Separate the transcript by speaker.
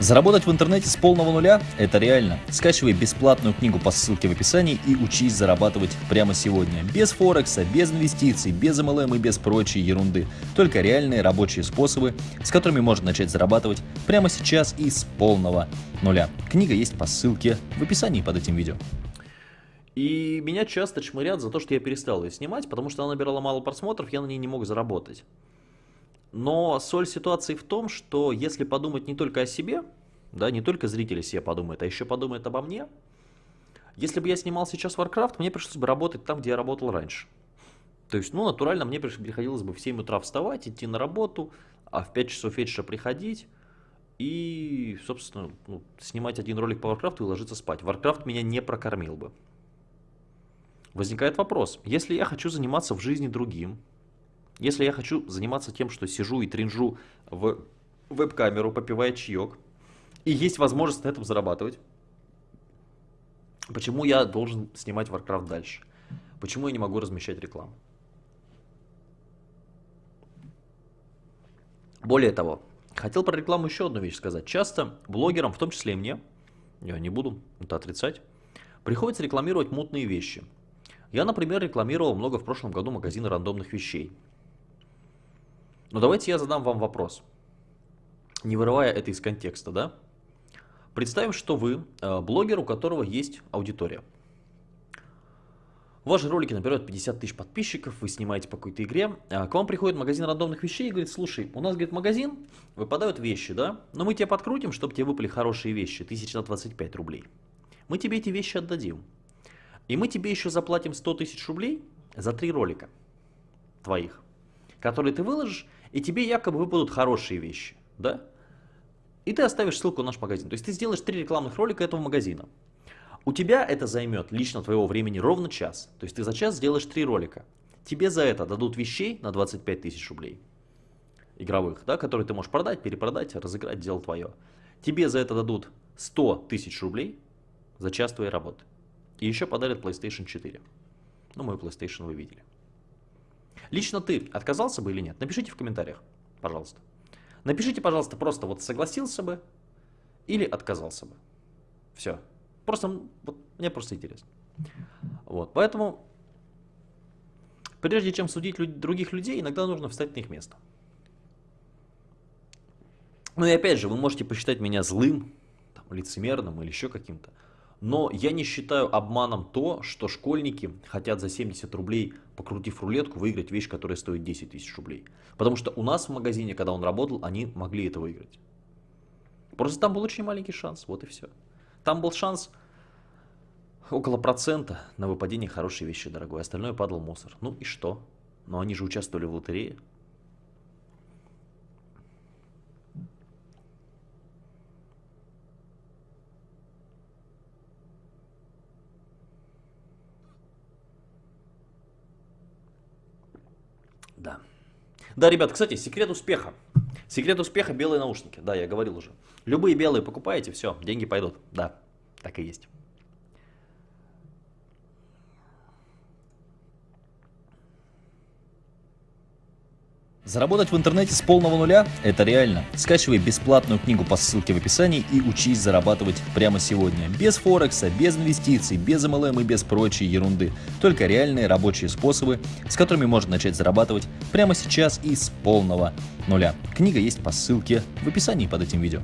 Speaker 1: Заработать в интернете с полного нуля – это реально. Скачивай бесплатную книгу по ссылке в описании и учись зарабатывать прямо сегодня. Без Форекса, без инвестиций, без MLM и без прочей ерунды. Только реальные рабочие способы, с которыми можно начать зарабатывать прямо сейчас и с полного нуля. Книга есть по ссылке в описании под этим видео.
Speaker 2: И меня часто чмырят за то, что я перестал ее снимать, потому что она набирала мало просмотров, я на ней не мог заработать. Но соль ситуации в том, что если подумать не только о себе, да, не только зрители себе подумают, а еще подумают обо мне, если бы я снимал сейчас Warcraft, мне пришлось бы работать там, где я работал раньше. То есть, ну, натурально мне приходилось бы в 7 утра вставать, идти на работу, а в 5 часов вечера приходить и, собственно, ну, снимать один ролик по Warcraft и ложиться спать. Warcraft меня не прокормил бы. Возникает вопрос, если я хочу заниматься в жизни другим, если я хочу заниматься тем, что сижу и тринжу в веб-камеру, попивая чаек, и есть возможность на этом зарабатывать, почему я должен снимать Warcraft дальше? Почему я не могу размещать рекламу? Более того, хотел про рекламу еще одну вещь сказать. Часто блогерам, в том числе и мне, я не буду это отрицать, приходится рекламировать мутные вещи. Я, например, рекламировал много в прошлом году магазины рандомных вещей. Но давайте я задам вам вопрос, не вырывая это из контекста, да? Представим, что вы э, блогер, у которого есть аудитория. Ваши ролики набирают 50 тысяч подписчиков, вы снимаете по какой-то игре, а к вам приходит магазин рандомных вещей и говорит, слушай, у нас, говорит, магазин, выпадают вещи, да, но мы тебе подкрутим, чтобы тебе выпали хорошие вещи, 1025 рублей. Мы тебе эти вещи отдадим. И мы тебе еще заплатим 100 тысяч рублей за три ролика твоих, которые ты выложишь, и тебе якобы выпадут хорошие вещи, да? И ты оставишь ссылку на наш магазин. То есть ты сделаешь три рекламных ролика этого магазина. У тебя это займет лично твоего времени ровно час. То есть ты за час сделаешь три ролика. Тебе за это дадут вещей на 25 тысяч рублей. Игровых, да, которые ты можешь продать, перепродать, разыграть, дело твое. Тебе за это дадут 100 тысяч рублей за час твоей работы. И еще подарят PlayStation 4. Ну, мой PlayStation вы видели. Лично ты отказался бы или нет? Напишите в комментариях, пожалуйста. Напишите, пожалуйста, просто вот согласился бы или отказался бы. Все. Просто, вот, мне просто интересно. Вот, поэтому, прежде чем судить люд других людей, иногда нужно встать на их место. Ну и опять же, вы можете посчитать меня злым, там, лицемерным или еще каким-то. Но я не считаю обманом то, что школьники хотят за 70 рублей, покрутив рулетку, выиграть вещь, которая стоит 10 тысяч рублей. Потому что у нас в магазине, когда он работал, они могли это выиграть. Просто там был очень маленький шанс, вот и все. Там был шанс около процента на выпадение хорошей вещи, дорогой. Остальное падал мусор. Ну и что? Но они же участвовали в лотерее. Да. Да, ребят, кстати, секрет успеха. Секрет успеха белые наушники. Да, я говорил уже. Любые белые покупаете, все, деньги пойдут. Да, так и есть.
Speaker 1: Заработать в интернете с полного нуля – это реально. Скачивай бесплатную книгу по ссылке в описании и учись зарабатывать прямо сегодня. Без Форекса, без инвестиций, без MLM и без прочей ерунды. Только реальные рабочие способы, с которыми можно начать зарабатывать прямо сейчас и с полного нуля. Книга есть по ссылке в описании под этим видео.